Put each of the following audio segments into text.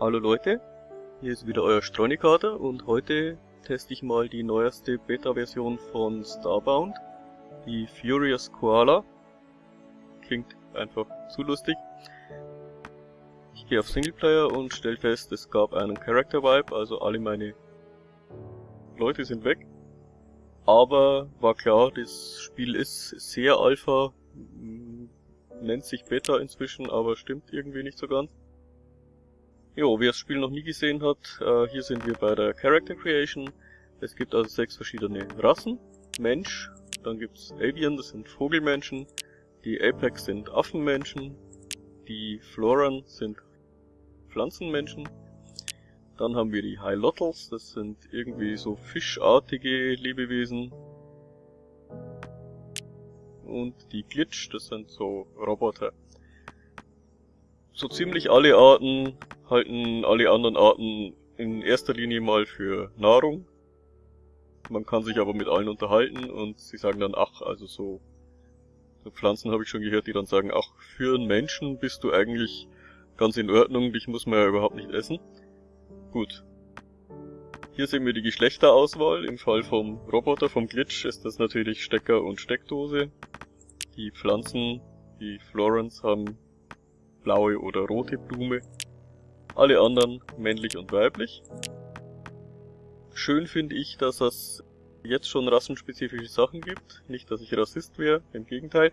Hallo Leute, hier ist wieder euer Streunikater und heute teste ich mal die neueste Beta-Version von Starbound, die Furious Koala. Klingt einfach zu lustig. Ich gehe auf Singleplayer und stelle fest, es gab einen Character Vibe, also alle meine Leute sind weg. Aber war klar, das Spiel ist sehr Alpha, nennt sich Beta inzwischen, aber stimmt irgendwie nicht so ganz. Jo, wer das Spiel noch nie gesehen hat, äh, hier sind wir bei der Character Creation. Es gibt also sechs verschiedene Rassen. Mensch, dann gibt's Avian, das sind Vogelmenschen. Die Apex sind Affenmenschen. Die Floran sind Pflanzenmenschen. Dann haben wir die Hylottles, das sind irgendwie so fischartige Lebewesen. Und die Glitch, das sind so Roboter. So ziemlich alle Arten halten alle anderen Arten in erster Linie mal für Nahrung. Man kann sich aber mit allen unterhalten und sie sagen dann, ach, also so, so Pflanzen habe ich schon gehört, die dann sagen, ach, für einen Menschen bist du eigentlich ganz in Ordnung, dich muss man ja überhaupt nicht essen. Gut. Hier sehen wir die Geschlechterauswahl. Im Fall vom Roboter, vom Glitch, ist das natürlich Stecker und Steckdose. Die Pflanzen, die Florence, haben blaue oder rote Blume. Alle anderen männlich und weiblich. Schön finde ich, dass es jetzt schon rassenspezifische Sachen gibt. Nicht, dass ich Rassist wäre, im Gegenteil.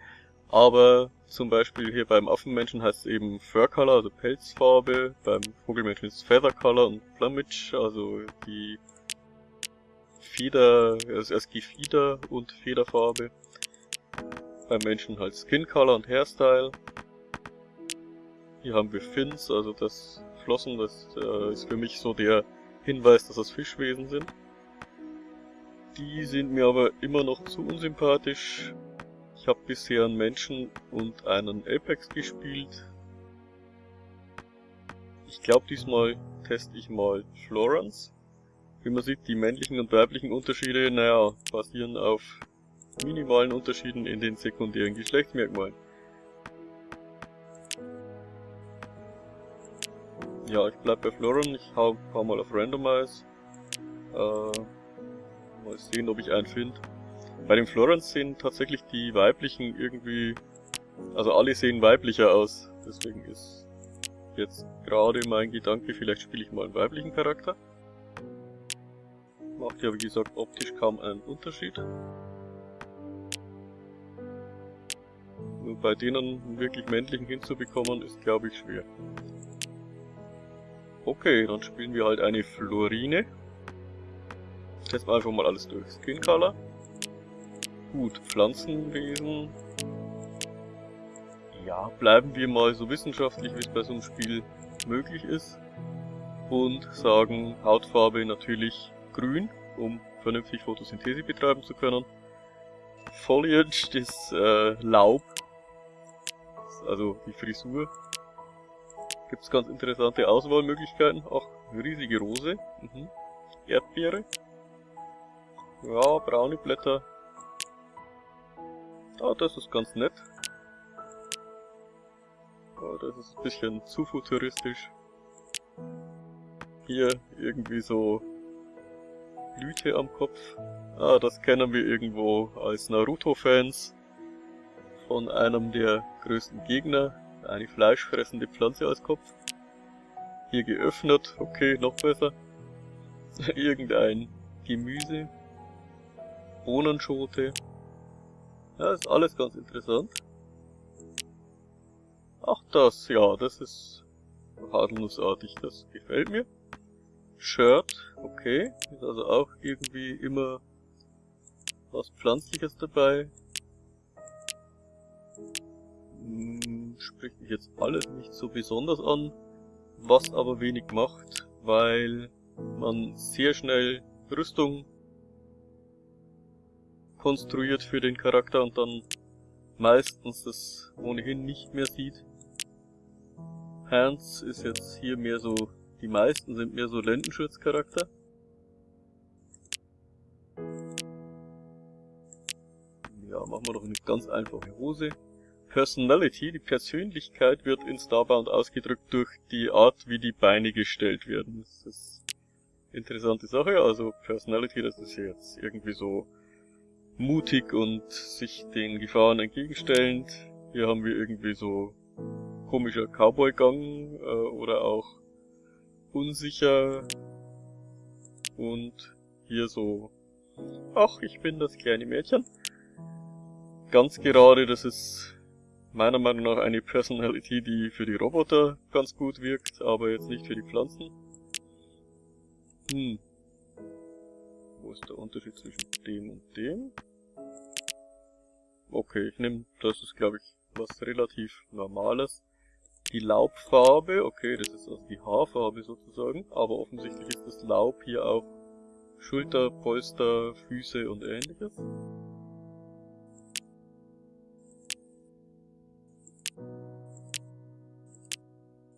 Aber zum Beispiel hier beim Affenmenschen heißt es eben Fur Color, also Pelzfarbe. Beim Vogelmenschen ist es Feather Color und Plumage, also die Feder, also erst Gefieder und Federfarbe. Beim Menschen halt Skin Color und Hairstyle. Hier haben wir Fins, also das Flossen, das äh, ist für mich so der Hinweis, dass das Fischwesen sind. Die sind mir aber immer noch zu unsympathisch. Ich habe bisher einen Menschen und einen Apex gespielt. Ich glaube diesmal teste ich mal Florence. Wie man sieht, die männlichen und weiblichen Unterschiede, naja, basieren auf minimalen Unterschieden in den sekundären Geschlechtsmerkmalen. Ja, ich bleib bei Floren, ich hau ein paar mal auf Randomize. Äh, mal sehen, ob ich einen finde. Bei den Florence sehen tatsächlich die weiblichen irgendwie... Also alle sehen weiblicher aus. Deswegen ist jetzt gerade mein Gedanke, vielleicht spiele ich mal einen weiblichen Charakter. Macht ja wie gesagt optisch kaum einen Unterschied. Nur bei denen einen wirklich männlichen hinzubekommen, ist glaube ich schwer. Okay, dann spielen wir halt eine Florine. Testen wir einfach mal alles durch. Skin Color. Gut, Pflanzenwesen. Ja, bleiben wir mal so wissenschaftlich, wie es bei so einem Spiel möglich ist. Und sagen Hautfarbe natürlich grün, um vernünftig Photosynthese betreiben zu können. Foliage, das äh, Laub, also die Frisur, Gibt es ganz interessante Auswahlmöglichkeiten. Ach, riesige Rose. Mhm. Erdbeere. Ja, braune Blätter. Ah, das ist ganz nett. Ah, das ist ein bisschen zu futuristisch. Hier irgendwie so Blüte am Kopf. Ah, das kennen wir irgendwo als Naruto-Fans von einem der größten Gegner eine fleischfressende Pflanze als Kopf. Hier geöffnet, okay, noch besser. Irgendein Gemüse. Bohnenschote. Ja, ist alles ganz interessant. Ach das, ja, das ist haselnussartig, das gefällt mir. Shirt, okay, ist also auch irgendwie immer was Pflanzliches dabei. Hm, spricht mich jetzt alles nicht so besonders an, was aber wenig macht, weil man sehr schnell Rüstung konstruiert für den Charakter und dann meistens das ohnehin nicht mehr sieht. Hands ist jetzt hier mehr so, die meisten sind mehr so Lendenschutzcharakter. Ja, machen wir doch eine ganz einfache Hose. Personality, die Persönlichkeit wird in Starbound ausgedrückt durch die Art, wie die Beine gestellt werden. Das ist interessante Sache. Also Personality, das ist jetzt irgendwie so mutig und sich den Gefahren entgegenstellend. Hier haben wir irgendwie so komischer Cowboy-Gang äh, oder auch unsicher und hier so, ach, ich bin das kleine Mädchen. Ganz gerade, das ist meiner Meinung nach eine Personality, die für die Roboter ganz gut wirkt, aber jetzt nicht für die Pflanzen. Hm. Wo ist der Unterschied zwischen dem und dem? Okay, ich nehme, das ist glaube ich was relativ Normales. Die Laubfarbe, okay, das ist also die Haarfarbe sozusagen, aber offensichtlich ist das Laub hier auch Schulter, Polster, Füße und ähnliches.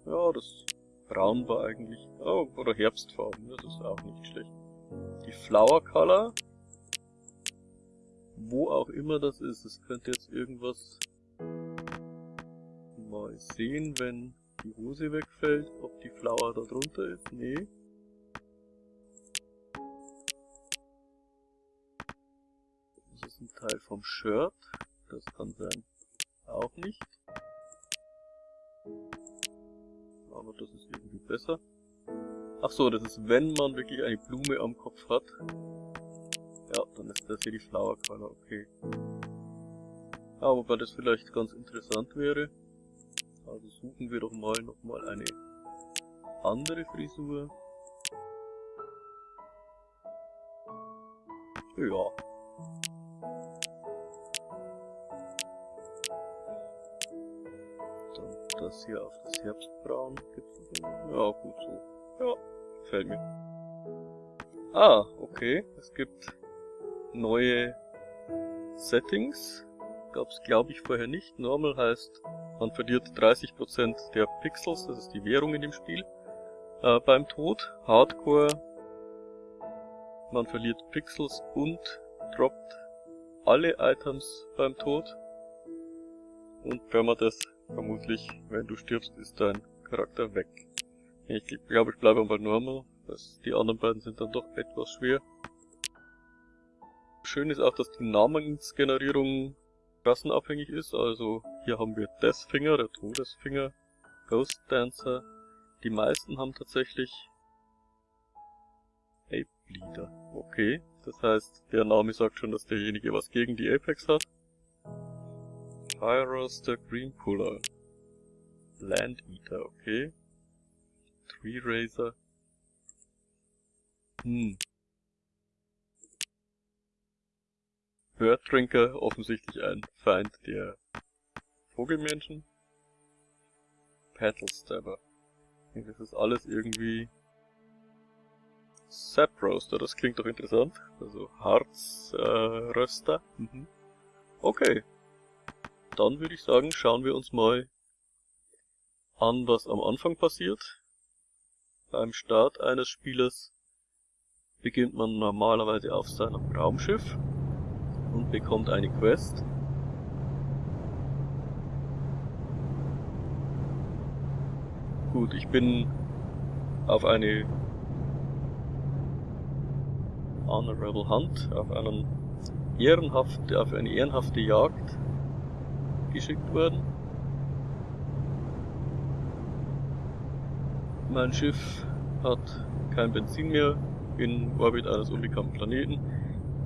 Ja, das Braun war eigentlich... Oh, oder Herbstfarben, das ist auch nicht schlecht. Die Flower Color. Wo auch immer das ist, es könnte jetzt irgendwas... Mal sehen, wenn die Hose wegfällt, ob die Flower da drunter ist. Nee. Das ist ein Teil vom Shirt. Das kann sein. Auch nicht aber das ist irgendwie besser. Ach so, das ist, wenn man wirklich eine Blume am Kopf hat. Ja, dann ist das hier die Flower Color, okay. Ja, wobei das vielleicht ganz interessant wäre. Also suchen wir doch mal nochmal eine andere Frisur. Ja, das hier auf das Herbstbraun gibt's Ja, gut so. Ja, gefällt mir. Ah, okay. Es gibt neue Settings. Gab's glaube ich vorher nicht. Normal heißt, man verliert 30% der Pixels, das ist die Währung in dem Spiel, äh, beim Tod. Hardcore, man verliert Pixels und droppt alle Items beim Tod. Und wenn man das Vermutlich, wenn du stirbst, ist dein Charakter weg. Ich glaube, ich bleibe bei Normal. Das, die anderen beiden sind dann doch etwas schwer. Schön ist auch, dass die Namensgenerierung klassenabhängig ist. Also hier haben wir Deathfinger, der Todesfinger, Ghost Dancer. Die meisten haben tatsächlich Ape Leader. Okay, das heißt, der Name sagt schon, dass derjenige was gegen die Apex hat. Pyroster Green Puller. Land Eater, okay. Tree Razor. Hm. Bird offensichtlich ein Feind der Vogelmenschen. Petal Stabber. Das ist alles irgendwie Sap Roaster, das klingt doch interessant. Also Harzröster. Äh, mhm. Okay, dann würde ich sagen, schauen wir uns mal an, was am Anfang passiert. Beim Start eines Spieles beginnt man normalerweise auf seinem Raumschiff und bekommt eine Quest. Gut, ich bin auf eine Honorable Hunt, auf einen ehrenhaft, auf eine ehrenhafte Jagd geschickt worden. Mein Schiff hat kein Benzin mehr in Orbit eines unbekannten Planeten.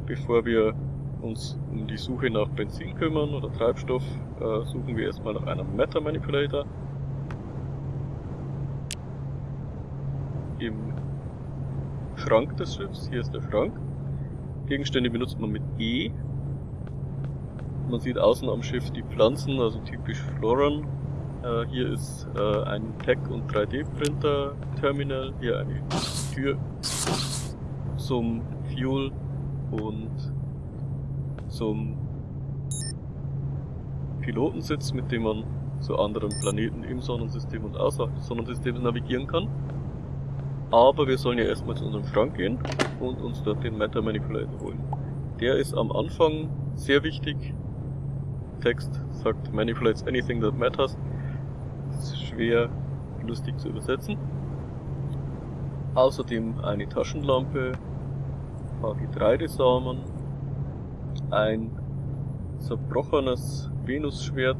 Bevor wir uns um die Suche nach Benzin kümmern oder Treibstoff, äh, suchen wir erstmal nach einem Matter Manipulator. Im Schrank des Schiffs, hier ist der Schrank. Gegenstände benutzt man mit E man sieht außen am Schiff die Pflanzen, also typisch Floran. Äh, hier ist äh, ein Tech- und 3D-Printer-Terminal, hier eine Tür zum Fuel und zum Pilotensitz, mit dem man zu anderen Planeten im Sonnensystem und außerhalb des Sonnensystems navigieren kann. Aber wir sollen ja erstmal zu unserem Schrank gehen und uns dort den Matter Manipulator holen. Der ist am Anfang sehr wichtig, Text sagt manipulates anything that matters. Das ist schwer lustig zu übersetzen. Außerdem eine Taschenlampe, ein paar Getreidesamen, ein zerbrochenes Venusschwert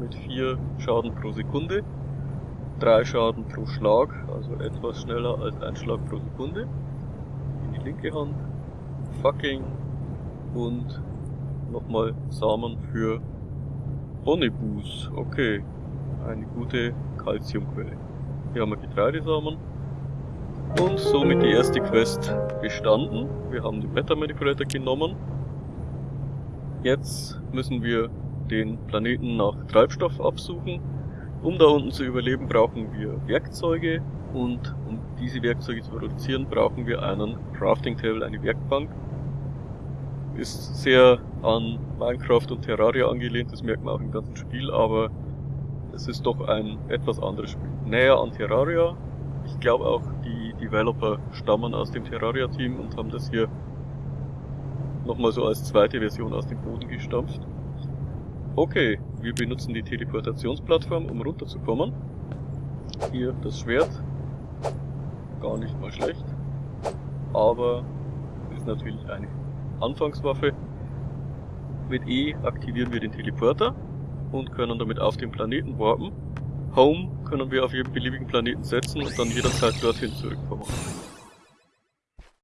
mit 4 Schaden pro Sekunde, 3 Schaden pro Schlag, also etwas schneller als ein Schlag pro Sekunde, in die linke Hand, Fucking und nochmal Samen für Bonibus, okay, eine gute Calciumquelle. Hier haben wir Getreidesamen und somit die erste Quest bestanden. Wir haben den Meta Manipulator genommen. Jetzt müssen wir den Planeten nach Treibstoff absuchen. Um da unten zu überleben, brauchen wir Werkzeuge und um diese Werkzeuge zu produzieren, brauchen wir einen Crafting Table, eine Werkbank. Ist sehr an Minecraft und Terraria angelehnt, das merkt man auch im ganzen Spiel, aber es ist doch ein etwas anderes Spiel. Näher an Terraria. Ich glaube auch, die Developer stammen aus dem Terraria-Team und haben das hier nochmal so als zweite Version aus dem Boden gestampft. Okay, wir benutzen die Teleportationsplattform, um runterzukommen. Hier das Schwert. Gar nicht mal schlecht. Aber ist natürlich eine Anfangswaffe. Mit E aktivieren wir den Teleporter und können damit auf den Planeten warpen. Home können wir auf jeden beliebigen Planeten setzen und dann jederzeit dorthin zurückkommen.